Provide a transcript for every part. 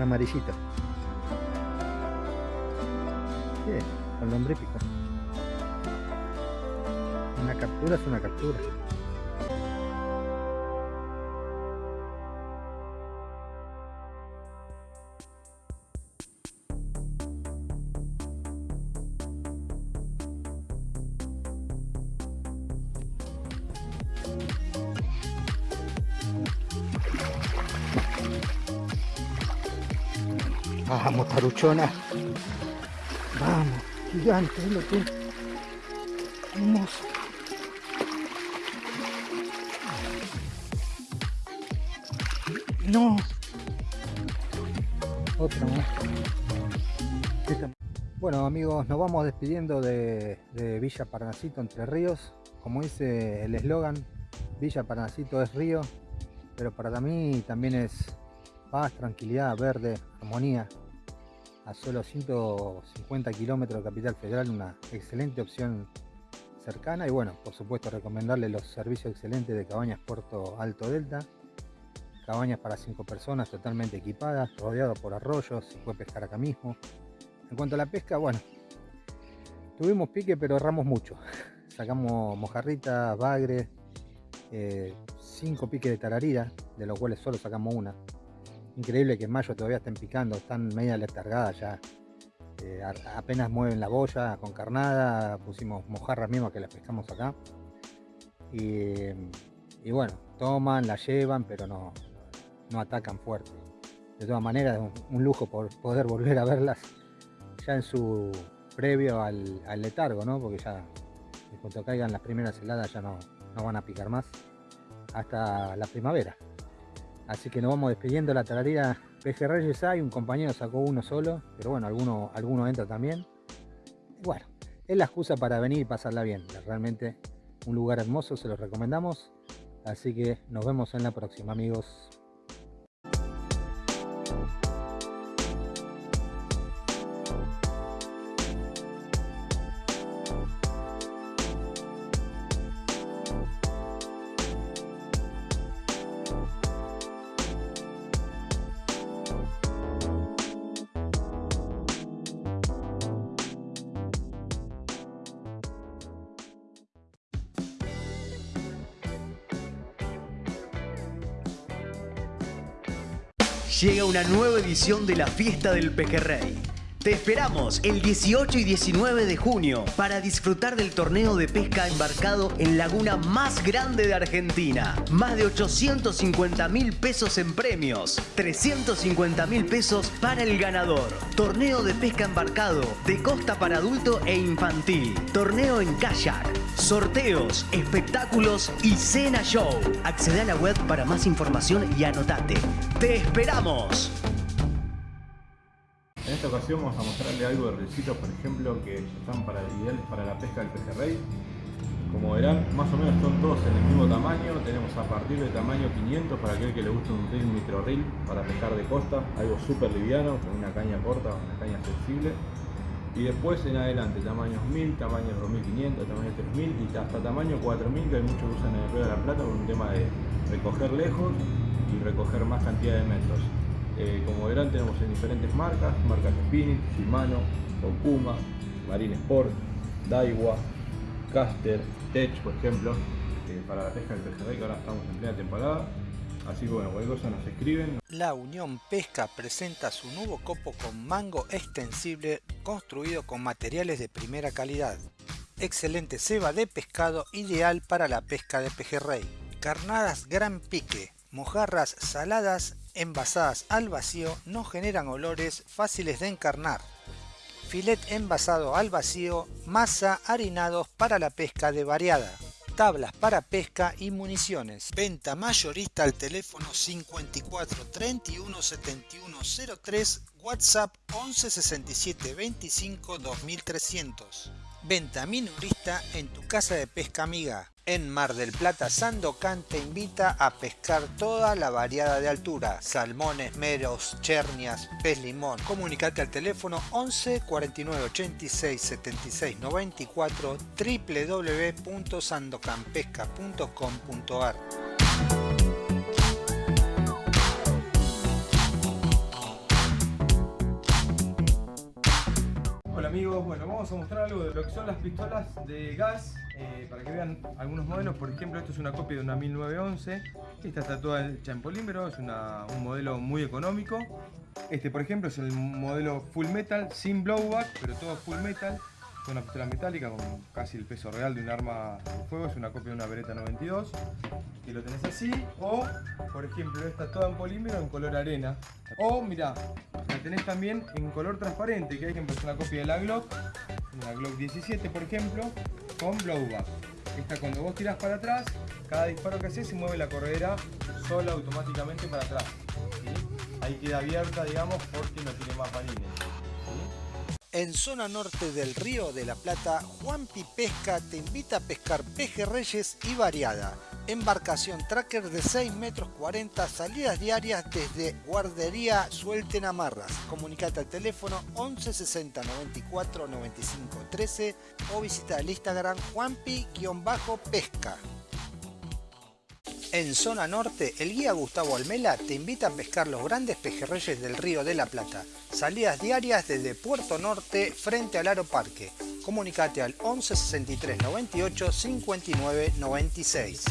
Un amarillito. Bien, con lombrípico. Una captura es una captura. Vamos, taruchona. Vamos, gigante, lo que. Hermoso. No. Otra más. Bueno amigos, nos vamos despidiendo de, de Villa Parnasito Entre Ríos. Como dice el eslogan, Villa Parnasito es río, pero para mí también es paz, tranquilidad, verde, armonía. A solo 150 kilómetros de Capital Federal, una excelente opción cercana. Y bueno, por supuesto, recomendarle los servicios excelentes de Cabañas Puerto Alto Delta. Cabañas para 5 personas, totalmente equipadas, rodeado por arroyos, se puede pescar acá mismo. En cuanto a la pesca, bueno, tuvimos pique, pero erramos mucho. Sacamos mojarritas, bagre, 5 piques de tararira, de los cuales solo sacamos una. Increíble que en mayo todavía estén picando, están media letargadas ya. Eh, apenas mueven la boya con carnada, pusimos mojarras mismas que las pescamos acá. Y, bueno, toman, la llevan, pero no, no atacan fuerte. De todas maneras, un lujo por poder volver a verlas ya en su previo al, al letargo, ¿no? Porque ya en cuanto caigan las primeras heladas ya no, no van a picar más hasta la primavera. Así que nos vamos despidiendo la tararira Pejerreyes hay, un compañero sacó uno solo, pero bueno, alguno, alguno entra también. Bueno, es la excusa para venir y pasarla bien. Realmente un lugar hermoso, se los recomendamos. Así que nos vemos en la próxima, amigos. Nueva edición de la Fiesta del Pejerrey. Te esperamos el 18 y 19 de junio para disfrutar del torneo de pesca embarcado en laguna más grande de Argentina. Más de 850 mil pesos en premios, 350 mil pesos para el ganador. Torneo de pesca embarcado de costa para adulto e infantil. Torneo en kayak. Sorteos, espectáculos y cena show. Accede a la web para más información y anotate. ¡Te esperamos! Esta ocasión vamos a mostrarle algo de recitos, por ejemplo, que están para, ideales para la pesca del pejerrey. Como verán, más o menos son todos en el mismo tamaño. Tenemos a partir del tamaño 500 para aquel que le guste un reel micro reel para pescar de costa. Algo súper liviano, con una caña corta, una caña sensible. Y después en adelante, tamaños 1000, tamaños 2500, tamaños 3000 y hasta tamaño 4000 que hay muchos que usan en el Río de la Plata por un tema de recoger lejos y recoger más cantidad de metros. Eh, como verán tenemos en diferentes marcas, marcas Spinit, Shimano, Okuma, Marine Sport, Daiwa, Caster, Tech por ejemplo, eh, para la pesca del pejerrey que ahora estamos en plena temporada. Así que bueno, cualquier cosa nos escriben, La Unión Pesca presenta su nuevo copo con mango extensible construido con materiales de primera calidad. Excelente ceba de pescado ideal para la pesca de pejerrey. Carnadas gran pique, mojarras saladas envasadas al vacío no generan olores fáciles de encarnar. Filet envasado al vacío, masa harinados para la pesca de variada tablas para pesca y municiones. Venta mayorista al teléfono 54 31 71 03, WhatsApp 11 67 25 2300. Venta minorista en tu casa de pesca amiga. En Mar del Plata, Sandocan te invita a pescar toda la variada de altura. Salmones, meros, chernias, pez limón. Comunicate al teléfono 11 49 86 76 94 www.sandocanpesca.com.ar amigos, bueno, vamos a mostrar algo de lo que son las pistolas de gas eh, para que vean algunos modelos. Por ejemplo, esto es una copia de una 1911. Esta está toda hecha en polímero, es un modelo muy económico. Este, por ejemplo, es el modelo full metal, sin blowback, pero todo full metal. Es una pistola metálica con casi el peso real de un arma de fuego, es una copia de una Beretta 92 y lo tenés así, o por ejemplo esta toda en polímero en color arena, o mirá, la tenés también en color transparente, que hay que es una copia de la Glock, una Glock 17 por ejemplo, con blowback. Esta cuando vos tirás para atrás, cada disparo que haces se mueve la corredera sola automáticamente para atrás. Ahí queda abierta, digamos, porque no tiene más balines. En zona norte del Río de la Plata, Juanpi Pesca te invita a pescar pejerreyes y variada. Embarcación tracker de 6 metros 40, salidas diarias desde Guardería Suelten Amarras. Comunicate al teléfono 11 60 94 95 13 o visita el Instagram juanpi-pesca. En zona norte, el guía Gustavo Almela te invita a pescar los grandes pejerreyes del Río de la Plata. Salidas diarias desde Puerto Norte frente al Aro Parque. Comunicate al 11 63 98 59 96.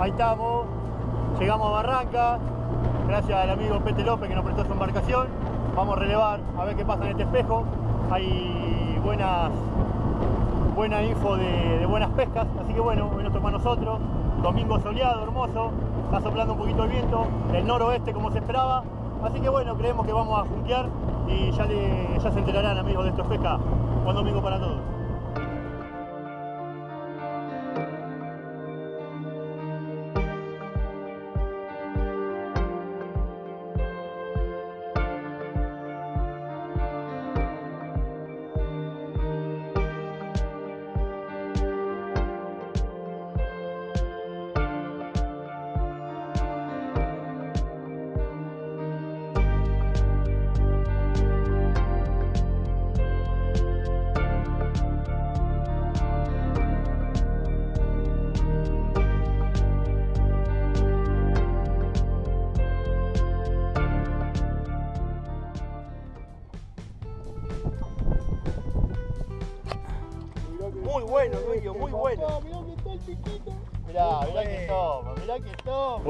Ahí estamos, llegamos a Barranca, gracias al amigo Pete López que nos prestó su embarcación. Vamos a relevar a ver qué pasa en este espejo. Hay buenas, buena info de, buenas pescas, así que bueno, hoy nos toca nosotros. Domingo soleado, hermoso, está soplando un poquito el viento, el noroeste como se esperaba. Así que bueno, creemos que vamos a junquear y ya, ya se enterarán amigos de estos pesca. Buen domingo para todos.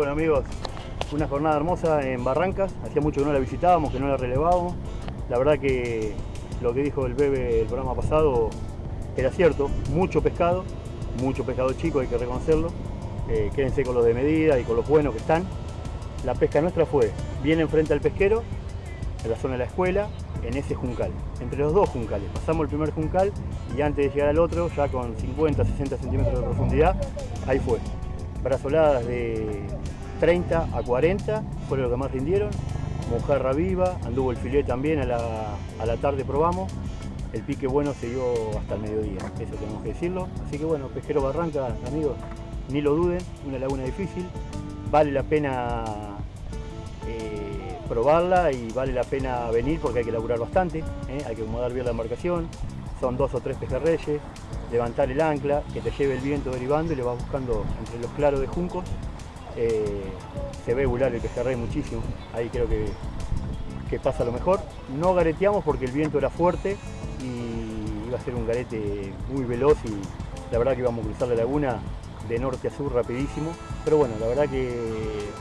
Bueno amigos, una jornada hermosa en Barrancas. Hacía mucho que no la visitábamos, que no la relevábamos. La verdad que lo que dijo el bebé el programa pasado era cierto. Mucho pescado, mucho pescado chico, hay que reconocerlo. Eh, quédense con los de medida y con los buenos que están. La pesca nuestra fue bien enfrente al pesquero, en la zona de la escuela, en ese juncal, entre los dos juncales. Pasamos el primer juncal y antes de llegar al otro, ya con 50, 60 centímetros de profundidad, ahí fue. Brazoladas de 30 a 40 fueron lo que más rindieron. Mojarra viva, anduvo el filet también, a la, tarde probamos. El pique bueno se dio hasta el mediodía, eso tenemos que decirlo. Así que bueno, Pesquero Barranca, amigos, ni lo duden, una laguna difícil. Vale la pena eh, probarla y vale la pena venir porque hay que laburar bastante, ¿eh? hay que acomodar bien la embarcación, son dos o tres pejerreyes, levantar el ancla, que te lleve el viento derivando y le vas buscando entre los claros de juncos. Eh, se ve volar el pejerrey muchísimo, ahí creo que, que pasa lo mejor. No gareteamos porque el viento era fuerte y iba a ser un garete muy veloz y la verdad que íbamos a cruzar la laguna de norte a sur rapidísimo, pero bueno, la verdad que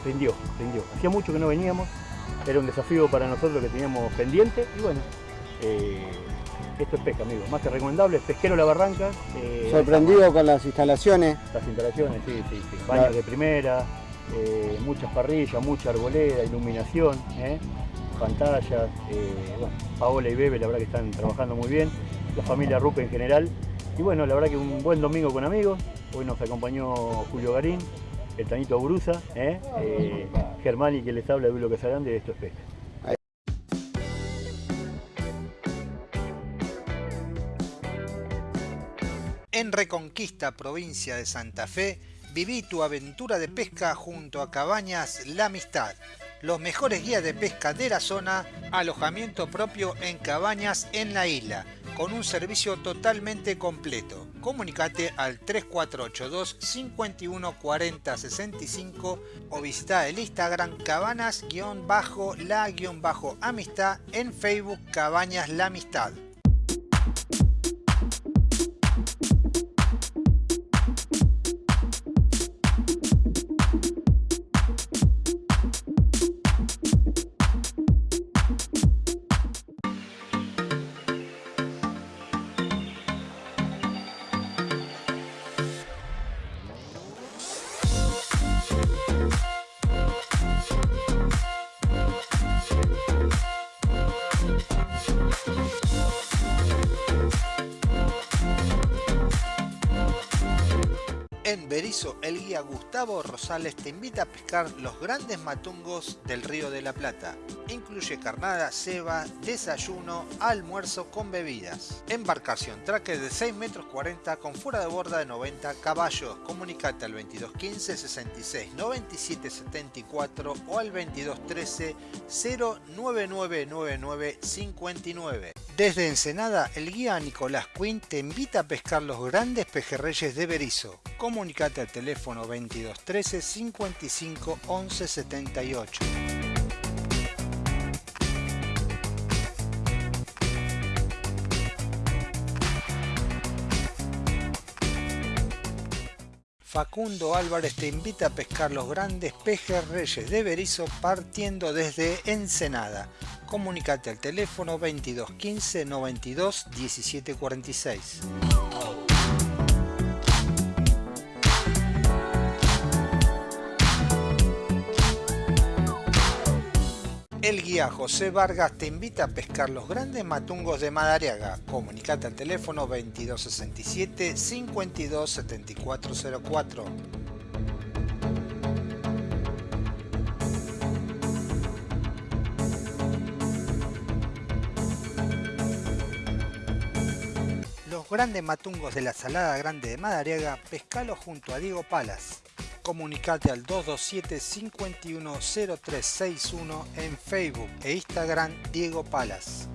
rindió, rindió. Hacía mucho que no veníamos, era un desafío para nosotros que teníamos pendiente y bueno, eh, esto es pesca, amigos, más que recomendable, pesquero La Barranca. eh, Sorprendido con las instalaciones. Las instalaciones, sí, sí, sí. Baños de primera, eh, muchas parrillas, mucha arboleda, iluminación, ¿eh? pantallas. bueno, Paola y Bebe, la verdad que están trabajando muy bien, la familia Rupe en general. Y bueno, la verdad que un buen domingo con amigos. Hoy nos acompañó Julio Garín, el Tanito ¿eh? Germán y que les habla de Bilo Casarán de Esto es Pesca. En Reconquista, provincia de Santa Fe, viví tu aventura de pesca junto a Cabañas La Amistad. Los mejores guías de pesca de la zona, alojamiento propio en cabañas en la isla, con un servicio totalmente completo. Comunicate al 3482 5140 65 o visita el Instagram cabanas-la-amistad en Facebook Cabañas La Amistad. En Berizo, el guía Gustavo Rosales te invita a pescar los grandes matungos del Río de la Plata. Incluye carnada, ceba, desayuno, almuerzo con bebidas. Embarcación traque de 6 metros 40 con fuera de borda de 90 caballos. Comunicate al 2215 66 97 74 o al 2213 09999 59. Desde Ensenada, el guía Nicolás Quinn te invita a pescar los grandes pejerreyes de Berizo. Comunicate al teléfono 2213 55 11 78. Facundo Álvarez te invita a pescar los grandes pejerreyes de Berizo partiendo desde Ensenada. Comunicate al teléfono 22 15 92 17 46. El guía José Vargas te invita a pescar los grandes matungos de Madariaga. Comunicate al teléfono 2267 527404. Los grandes matungos de la Salada Grande de Madariaga, pescalo junto a Diego Palas. Comunicate al 227 510361 en Facebook e Instagram Diego Palas.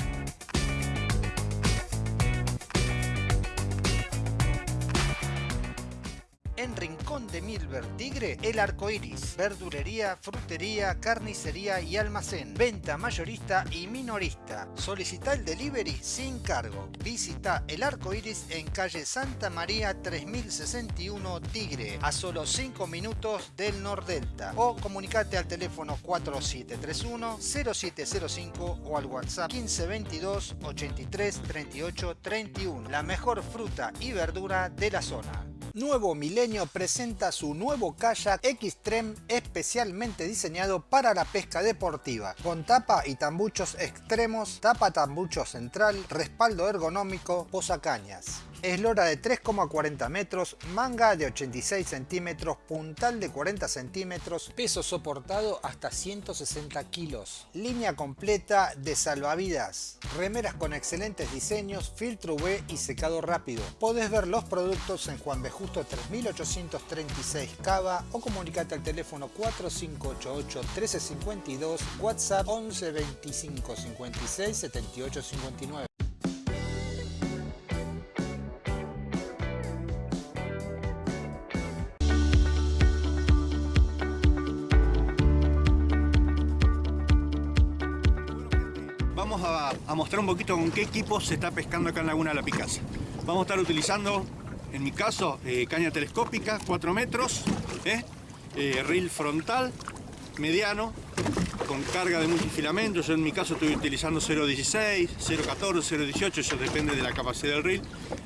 En Rincón de Milver Tigre, El Arco Iris, verdulería, frutería, carnicería y almacén, venta mayorista y minorista. Solicita el delivery sin cargo. Visita El Arco Iris en calle Santa María 3061 Tigre, a solo 5 minutos del Nordelta. O comunicate al teléfono 4731 0705 o al WhatsApp 1522 83 38 31. La mejor fruta y verdura de la zona. Nuevo Milenio presenta su nuevo kayak Xtreme especialmente diseñado para la pesca deportiva, con tapa y tambuchos extremos, tapa tambucho central, respaldo ergonómico, posacañas. Eslora de 3,40 metros, manga de 86 centímetros, puntal de 40 centímetros, peso soportado hasta 160 kilos. Línea completa de salvavidas, remeras con excelentes diseños, filtro UV y secado rápido. Podés ver los productos en Juan B. Justo 3836 Cava o comunicate al teléfono 4588 1352, WhatsApp 11 25 56 78 59. Un poquito con qué equipo se está pescando acá en Laguna La Picasa. Vamos a estar utilizando, en mi caso, eh, caña telescópica, 4 metros, ¿eh? Eh, reel frontal, mediano, con carga de multifilamento. Yo en mi caso estoy utilizando 0.16, 0.14, 0.18, eso depende de la capacidad del reel.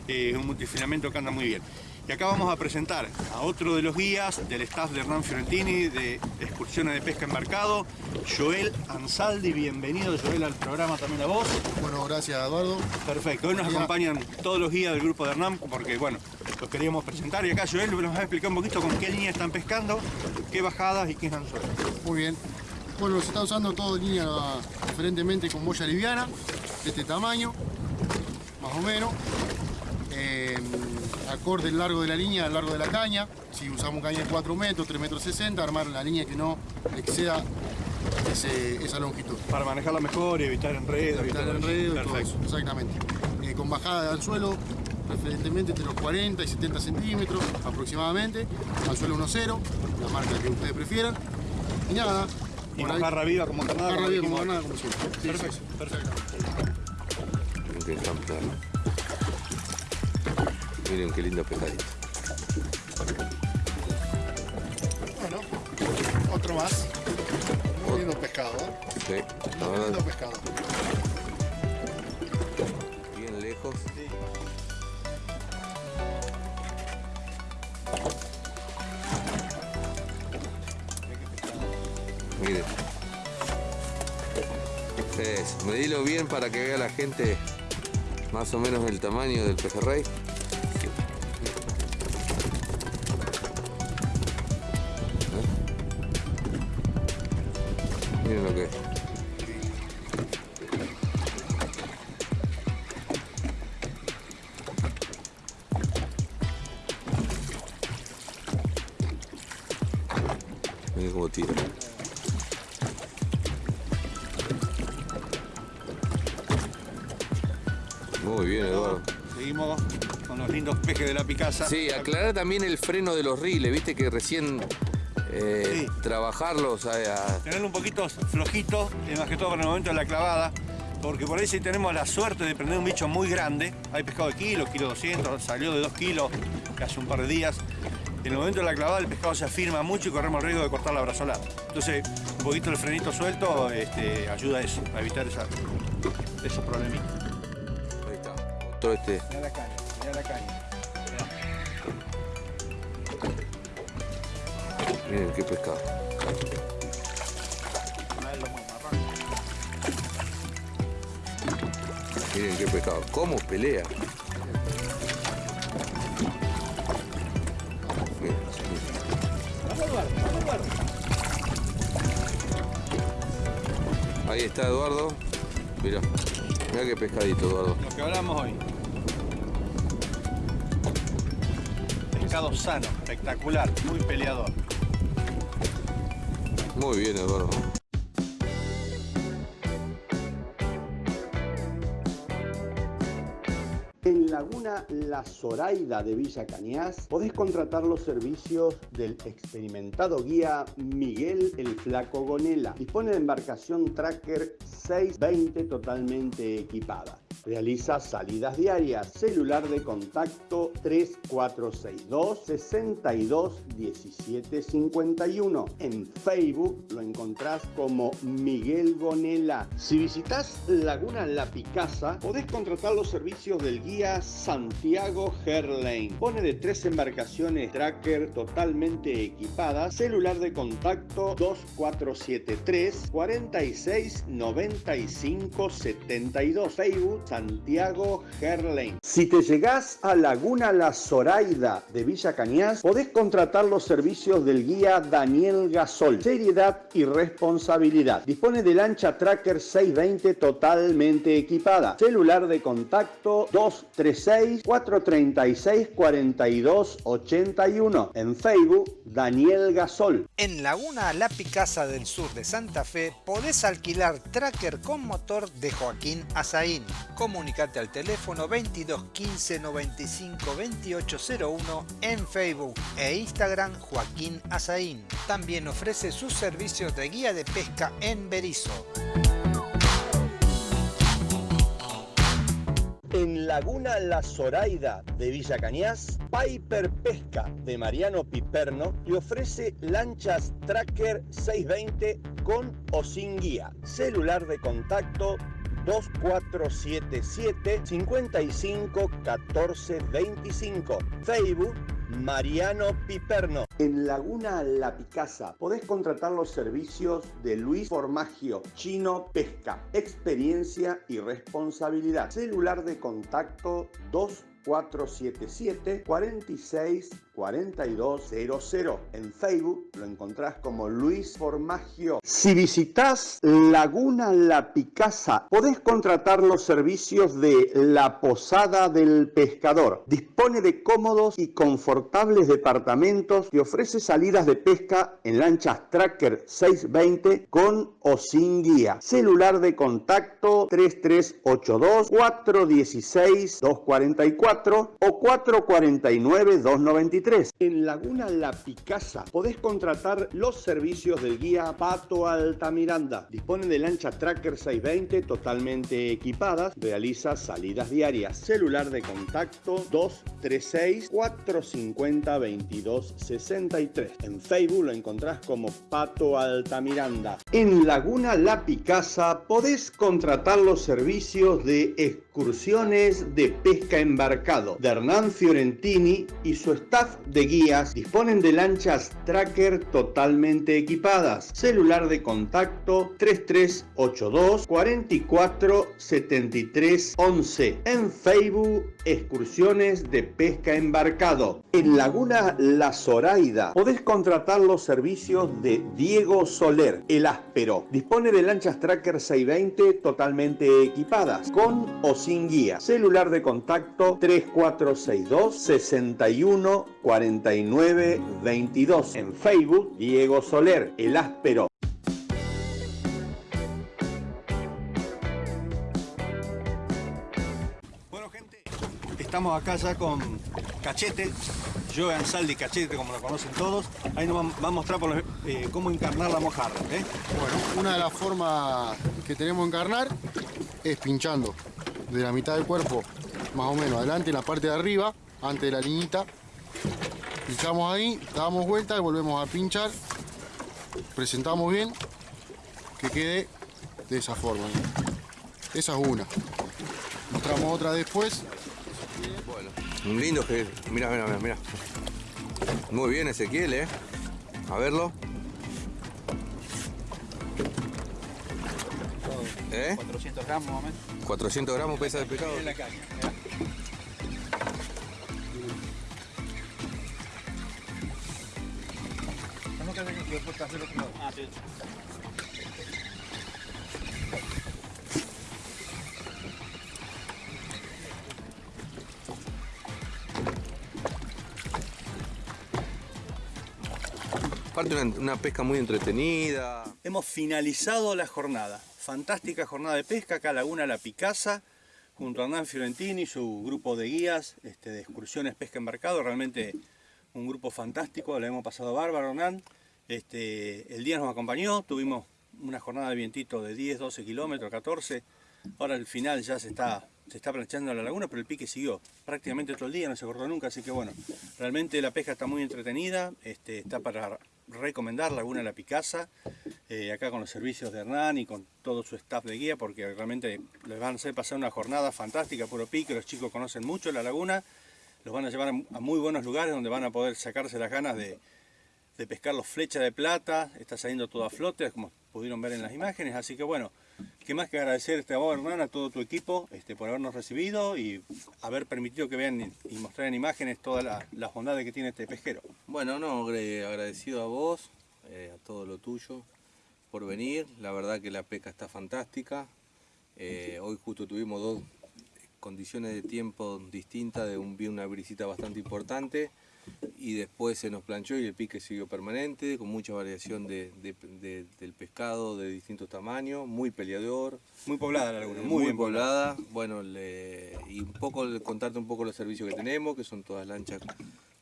Es un multifilamento que anda muy bien. Y acá vamos a presentar a otro de los guías del staff de Hernán Fiorentini de excursiones de pesca embarcado, Joel Ansaldi. Bienvenido Joel al programa también a vos. Bueno, gracias Eduardo. Perfecto, hoy nos acompañan todos los guías del grupo de Hernán porque bueno, los queríamos presentar y acá Joel nos va a explicar un poquito con qué línea están pescando, qué bajadas y qué anzuelos. Muy bien. Bueno, se está usando todo línea diferentemente con boya liviana, de este tamaño, más o menos. Eh, acorde el largo de la línea, el largo de la caña. Si usamos caña de 4 metros, 3 metros 60, armar la línea que no exceda ese- esa longitud. Para manejarla mejor y evitar enredos. Evitar todo el eso. enredo y todo Perfecto. eso, exactamente. Eh, con bajada de anzuelo, preferentemente entre los 40 y 70 centímetros aproximadamente. Anzuelo 1.0, la marca que ustedes prefieran. Y nada. Y ahí- mojarra viva como carnada. Como viva como carnada, como siempre. Sí, Perfecto, sí, sí. perfecto. Miren qué lindo pescadito. Bueno, otro más. Muy lindo pescado, ¿eh? Sí, Muy lindo pescado. bien lejos. Miren. Eso, medilo bien para que vea la gente más o menos el tamaño del pejerrey. Miren cómo tira. Muy bien, Eduardo. Seguimos con los lindos pejes de la Picasa. Sí, aclarar también el freno de los riles, viste que recién eh, Sí. trabajarlos a, a- Tenerlo un poquito flojito, eh, más que todo para el momento de la clavada, porque por ahí si tenemos la suerte de prender un bicho muy grande, hay pescado de kilo, kilo 200, salió de 2 kilos hace un par de días, en el momento de la clavada el pescado se afirma mucho y corremos el riesgo de cortar la brazolada. Entonces, un poquito el frenito suelto este, ayuda a eso, a evitar esa, esos problemitas. Ahí está. Todo este. Mirá la caña, mirá la caña. Miren qué pescado. Miren qué pescado. ¿Cómo pelea? Ahí está Eduardo. Mira, mira qué pescadito, Eduardo. Lo que hablamos hoy. Pescado sano, espectacular, muy peleador. Muy bien, Eduardo. La Zoraida de Villa Cañas podés contratar los servicios del experimentado guía Miguel el Flaco Gonela. Dispone de embarcación Tracker 620 totalmente equipada. Realiza salidas diarias. Celular de contacto 3462 62 17 51. En Facebook lo encontrás como Miguel Gonela. Si visitas Laguna La Picasa, podés contratar los servicios del guía Santiago Herlane. Pone de tres embarcaciones tracker totalmente equipadas. Celular de contacto 2473 46 95 72. Facebook Santiago Herlane. Si te llegás a Laguna La Zoraida de Villa Cañas, podés contratar los servicios del guía Daniel Gasol. Seriedad y responsabilidad. Dispone de lancha Tracker 620 totalmente equipada. Celular de contacto 236 436 42 81. En Facebook Daniel Gasol. En Laguna La Picasa del sur de Santa Fe podés alquilar tracker con motor de Joaquín Azaín. Comunicate al teléfono 22 15 95 2801 en Facebook e Instagram Joaquín Azaín. También ofrece sus servicios de guía de pesca en Berizo. En Laguna La Zoraida de Villa Cañas, Piper Pesca de Mariano Piperno te ofrece lanchas Tracker 620 con o sin guía. Celular de contacto 2477 55 14 25. Facebook Mariano Piperno. En Laguna La Picasa podés contratar los servicios de Luis Formagio, Chino Pesca, experiencia y responsabilidad. Celular de contacto 2477 46 4200. En Facebook lo encontrás como Luis Formagio. Si visitas Laguna La Picasa, podés contratar los servicios de La Posada del Pescador. Dispone de cómodos y confortables departamentos que ofrece salidas de pesca en lanchas Tracker 620 con o sin guía. Celular de contacto 3382 416 244 o 449 293. En Laguna La Picasa podés contratar los servicios del guía Pato Altamiranda. Dispone de lancha Tracker 620 totalmente equipadas. Realiza salidas diarias. Celular de contacto 236 450 2263. En Facebook lo encontrás como Pato Altamiranda. En Laguna La Picasa podés contratar los servicios de excursiones de pesca embarcado de Hernán Fiorentini y su staff de guías disponen de lanchas tracker totalmente equipadas. Celular de contacto 3382 44 73 11. En Facebook, excursiones de pesca embarcado. En Laguna La Zoraida podés contratar los servicios de Diego Soler, el áspero. Dispone de lanchas tracker 620 totalmente equipadas, con o sin guía. Celular de contacto 3462 61 49 22. En Facebook, Diego Soler, el áspero. Estamos acá ya con Cachete, Joe Saldi Cachete como lo conocen todos. Ahí nos va a mostrar por lo- eh, cómo encarnar la mojarra. ¿eh? Bueno, una de las formas que tenemos de encarnar es pinchando de la mitad del cuerpo, más o menos adelante, en la parte de arriba, antes de la liñita. Pinchamos ahí, damos vuelta y volvemos a pinchar. Presentamos bien, que quede de esa forma. Esa es una. Mostramos otra después. Lindo que. Mira, mira, mira, mira. Muy bien, Ezequiel, ¿eh? A verlo. ¿Eh? 400 gramos más o menos. 400 gramos pesa de pescado. La caña. No que hacer otro lado. Ah, sí. Aparte una, una pesca muy entretenida. Hemos finalizado la jornada. Fantástica jornada de pesca acá Laguna La Picasa, junto a Hernán Fiorentini y su grupo de guías este, de excursiones pesca embarcado. Realmente un grupo fantástico, le hemos pasado bárbaro Hernán. Este, el día nos acompañó, tuvimos una jornada de vientito de 10, 12 kilómetros, 14. Ahora al final ya se está, se está planchando la laguna, pero el pique siguió prácticamente todo el día, no se cortó nunca, así que bueno, realmente la pesca está muy entretenida, este, está para recomendar Laguna La Picasa, eh, acá con los servicios de Hernán y con todo su staff de guía, porque realmente les van a hacer pasar una jornada fantástica, puro pique, los chicos conocen mucho la laguna, los van a llevar a muy buenos lugares donde van a poder sacarse las ganas de, pescar los flechas de plata, está saliendo todo a flote, como pudieron ver en las imágenes, así que bueno, qué más que agradecerte a vos Hernán, a todo tu equipo este, por habernos recibido y haber permitido que vean y mostrar en imágenes todas la- las bondades que tiene este pesquero. Bueno, no, agradecido a vos, eh, a todo lo tuyo por venir. La verdad que la pesca está fantástica. Eh, hoy justo tuvimos dos condiciones de tiempo distintas, de un, una brisita bastante importante y después se nos planchó y el pique siguió permanente, con mucha variación de, de- de- del pescado de distintos tamaños, muy peleador. Muy poblada la laguna, Eh, muy muy, bien poblada. Bueno, le- y un poco contarte un poco los servicios que tenemos, que son todas lanchas,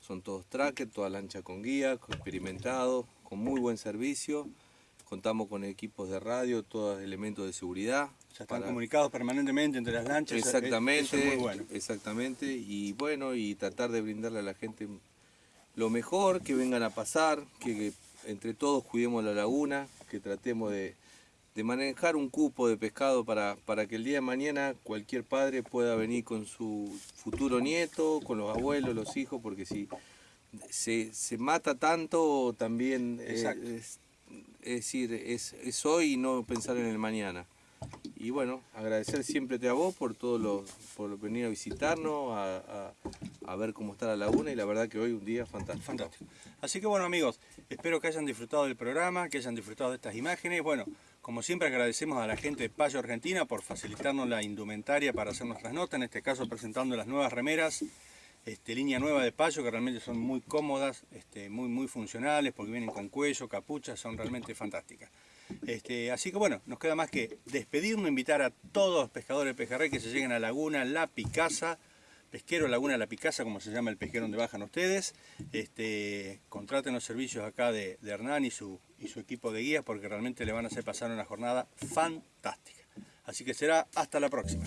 son todos trackers, todas lanchas con guía, experimentados, con muy buen servicio, contamos con equipos de radio, todos elementos de seguridad. Ya están comunicados permanentemente entre las lanchas. Exactamente, eso es muy bueno. exactamente. Y bueno, y tratar de brindarle a la gente lo mejor, que vengan a pasar, que, que entre todos cuidemos la laguna, que tratemos de, de manejar un cupo de pescado para, para que el día de mañana cualquier padre pueda venir con su futuro nieto, con los abuelos, los hijos, porque si se, se mata tanto también eh, es, es decir, es, es hoy y no pensar en el mañana. Y bueno, agradecer siempre a vos por todo lo, por venir a visitarnos, a, a- a ver cómo está la laguna y la verdad que hoy un día fantástico. Fantástico. Así que bueno amigos, espero que hayan disfrutado del programa, que hayan disfrutado de estas imágenes. Bueno, como siempre agradecemos a la gente de Payo Argentina por facilitarnos la indumentaria para hacer nuestras notas, en este caso presentando las nuevas remeras, este, línea nueva de Payo que realmente son muy cómodas, este, muy, muy funcionales porque vienen con cuello, capucha, son realmente fantásticas. Este, así que bueno, nos queda más que despedirnos, invitar a todos los pescadores de pejerrey que se lleguen a Laguna La Picasa, Pesquero Laguna La Picasa, como se llama el pesquero donde bajan ustedes. Este, contraten los servicios acá de, Hernán y su, y su equipo de guías porque realmente le van a hacer pasar una jornada fantástica. Así que será hasta la próxima.